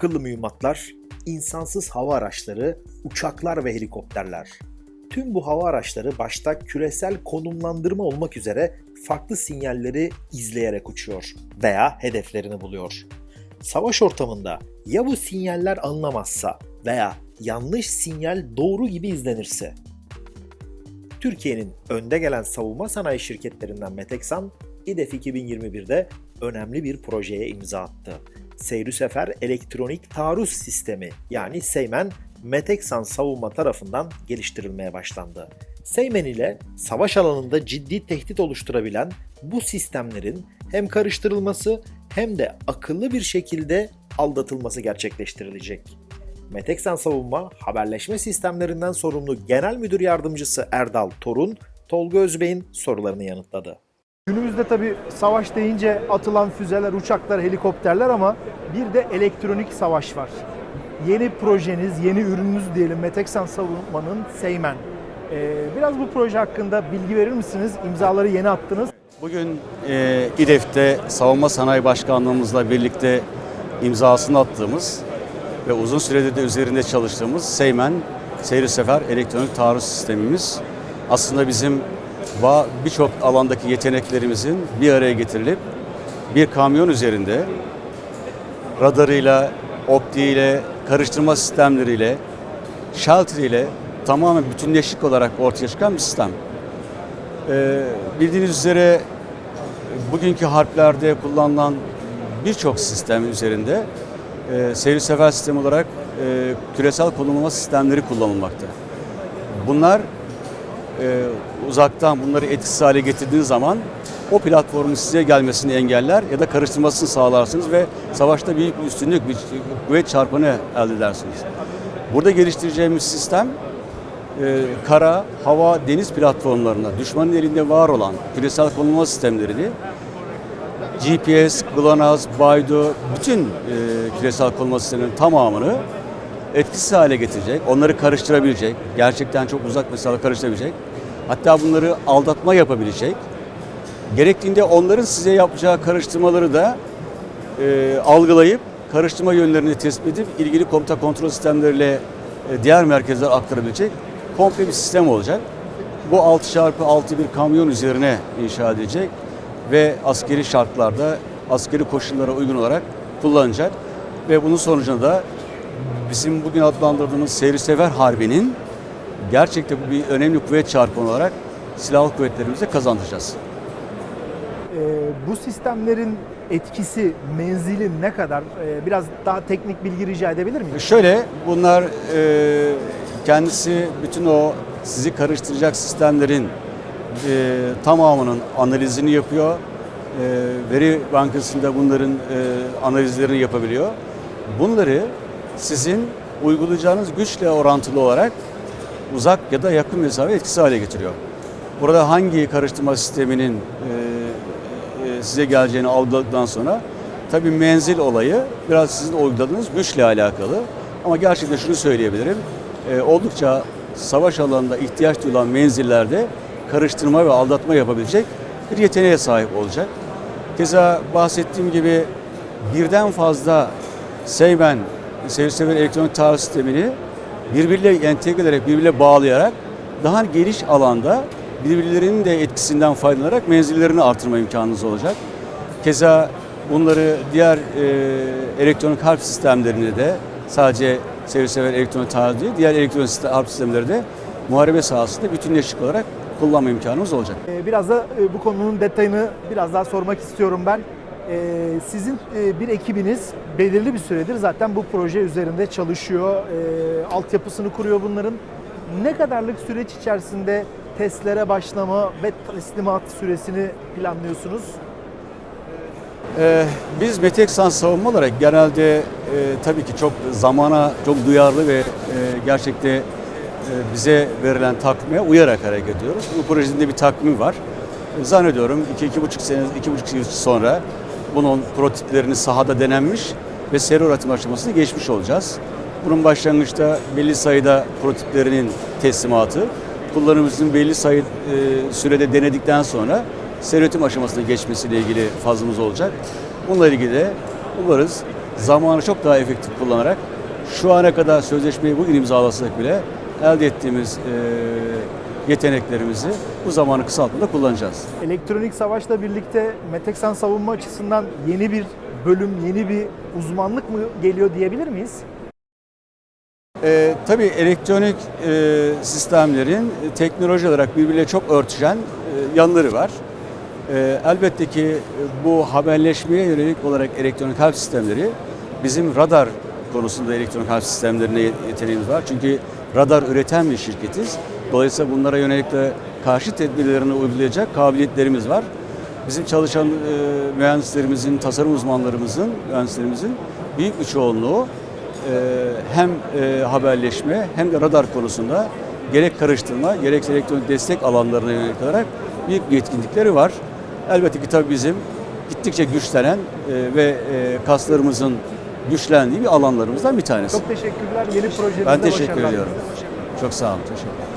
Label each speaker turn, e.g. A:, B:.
A: akıllı mühimmatlar, insansız hava araçları, uçaklar ve helikopterler. Tüm bu hava araçları başta küresel konumlandırma olmak üzere farklı sinyalleri izleyerek uçuyor veya hedeflerini buluyor. Savaş ortamında ya bu sinyaller alınamazsa veya yanlış sinyal doğru gibi izlenirse? Türkiye'nin önde gelen savunma sanayi şirketlerinden Meteksan, İDEF 2021'de önemli bir projeye imza attı. Seyri Sefer Elektronik Taarruz Sistemi yani Seymen, Meteksan savunma tarafından geliştirilmeye başlandı. Seymen ile savaş alanında ciddi tehdit oluşturabilen bu sistemlerin hem karıştırılması hem de akıllı bir şekilde aldatılması gerçekleştirilecek. Meteksan Savunma haberleşme sistemlerinden sorumlu Genel Müdür Yardımcısı Erdal Torun, Tolga Özbey'in sorularını yanıtladı.
B: Günümüzde tabii savaş deyince atılan füzeler, uçaklar, helikopterler ama bir de elektronik savaş var. Yeni projeniz, yeni ürününüz diyelim Meteksan Savunma'nın Seymen. Ee, biraz bu proje hakkında bilgi verir misiniz? İmzaları yeni attınız.
C: Bugün e, İDEF'te Savunma Sanayi Başkanlığımızla birlikte imzasını attığımız ve uzun süredir de üzerinde çalıştığımız Seymen Seyri Sefer Elektronik Taarruz Sistemimiz aslında bizim birçok alandaki yeteneklerimizin bir araya getirilip bir kamyon üzerinde radarıyla, optiğiyle, karıştırma sistemleriyle, shelter ile tamamen bütünleşik olarak ortaya çıkan bir sistem. Ee, bildiğiniz üzere bugünkü harplerde kullanılan birçok sistem üzerinde e, seyir sefer sistemi olarak e, küresel konumlama sistemleri kullanılmakta. Bunlar e, uzaktan bunları etkisiz hale getirdiğiniz zaman o platformun size gelmesini engeller ya da karıştırmasını sağlarsınız ve savaşta büyük bir üstünlük, bir kuvvet çarpanı elde edersiniz. Burada geliştireceğimiz sistem e, kara, hava, deniz platformlarında düşmanın elinde var olan küresel konumlama sistemlerini GPS, GLONASS, Baydu, bütün e, küresel konumlama sistemlerinin tamamını etkisiz hale getirecek, onları karıştırabilecek, gerçekten çok uzak mesafe karıştırabilecek, hatta bunları aldatma yapabilecek, gerektiğinde onların size yapacağı karıştırmaları da e, algılayıp karıştırma yönlerini tespit edip ilgili komuta kontrol sistemleriyle e, diğer merkezlere aktarabilecek komple bir sistem olacak. Bu 6x6 bir kamyon üzerine inşa edilecek ve askeri şartlarda askeri koşullara uygun olarak kullanacak ve bunun sonucunda da bizim bugün adlandırdığımız seyri sever harbinin gerçekten bu bir önemli kuvvet çarpanı olarak silahlı kuvvetlerimize kazandıracağız.
B: Ee, bu sistemlerin etkisi, menzili ne kadar? Ee, biraz daha teknik bilgi rica edebilir miyim?
C: Şöyle bunlar e, kendisi bütün o sizi karıştıracak sistemlerin e, tamamının analizini yapıyor. E, veri bankasında bunların e, analizlerini yapabiliyor. Bunları sizin uygulayacağınız güçle orantılı olarak uzak ya da yakın mesafe etkisi hale getiriyor. Burada hangi karıştırma sisteminin e, e, size geleceğini algıladıktan sonra tabii menzil olayı biraz sizin uyguladığınız güçle alakalı. Ama gerçekten şunu söyleyebilirim. e, oldukça savaş alanında ihtiyaç duyulan menzillerde karıştırma ve aldatma yapabilecek bir yeteneğe sahip olacak. Keza bahsettiğim gibi birden fazla Seymen, seyir elektronik taarruz sistemini birbiriyle entegre ederek, birbiriyle bağlayarak daha geniş alanda birbirlerinin de etkisinden faydalanarak menzillerini artırma imkanınız olacak. Keza bunları diğer e, elektronik harp sistemlerinde de sadece seyir sever elektronik taarruz değil, diğer elektronik harp sistemleri de muharebe sahasında bütünleşik olarak kullanma imkanımız olacak.
B: Ee, Biraz da e, bu konunun detayını biraz daha sormak istiyorum ben. Ee, Sizin e, bir ekibiniz belirli bir süredir zaten bu proje üzerinde çalışıyor. Ee, Altyapısını kuruyor bunların. Ne kadarlık süreç içerisinde testlere başlama ve teslimat süresini planlıyorsunuz?
C: Ee, biz Meteksan savunma olarak genelde e, tabii ki çok zamana çok duyarlı ve e, gerçekte e, bize verilen takvime uyarak hareket ediyoruz. Bu projenin de bir takvimi var. E, zannediyorum 2-2,5 sene, 2,5 yıl sonra bunun prototiplerini sahada denenmiş ve seri üretim aşamasına geçmiş olacağız. Bunun başlangıçta belli sayıda prototiplerinin teslimatı, kullanımımızın belli sayı e, sürede denedikten sonra seri üretim aşamasına geçmesiyle ilgili fazımız olacak. Bununla ilgili de umarız zamanı çok daha efektif kullanarak şu ana kadar sözleşmeyi bugün imzalasak bile elde ettiğimiz e, yeteneklerimizi bu zamanı kısaltmada kullanacağız.
B: Elektronik savaşla birlikte Meteksan savunma açısından yeni bir bölüm, yeni bir uzmanlık mı geliyor diyebilir miyiz?
C: Ee, tabii elektronik e, sistemlerin e, teknoloji olarak birbiriyle çok örtüşen e, yanları var. E, elbette ki e, bu haberleşmeye yönelik olarak elektronik harp sistemleri bizim radar konusunda elektronik harp sistemlerine yet- yeteneğimiz var. Çünkü radar üreten bir şirketiz. Dolayısıyla bunlara yönelik de karşı tedbirlerini uygulayacak kabiliyetlerimiz var. Bizim çalışan e, mühendislerimizin, tasarım uzmanlarımızın, mühendislerimizin büyük bir çoğunluğu e, hem e, haberleşme hem de radar konusunda gerek karıştırma gerekse elektronik destek alanlarına yönelik olarak büyük bir yetkinlikleri var. Elbette ki tabii bizim gittikçe güçlenen e, ve e, kaslarımızın güçlendiği bir alanlarımızdan bir tanesi.
B: Çok teşekkürler. Yeni projenizde
C: ben teşekkür ediyorum. Çok sağ olun. Teşekkür ederim.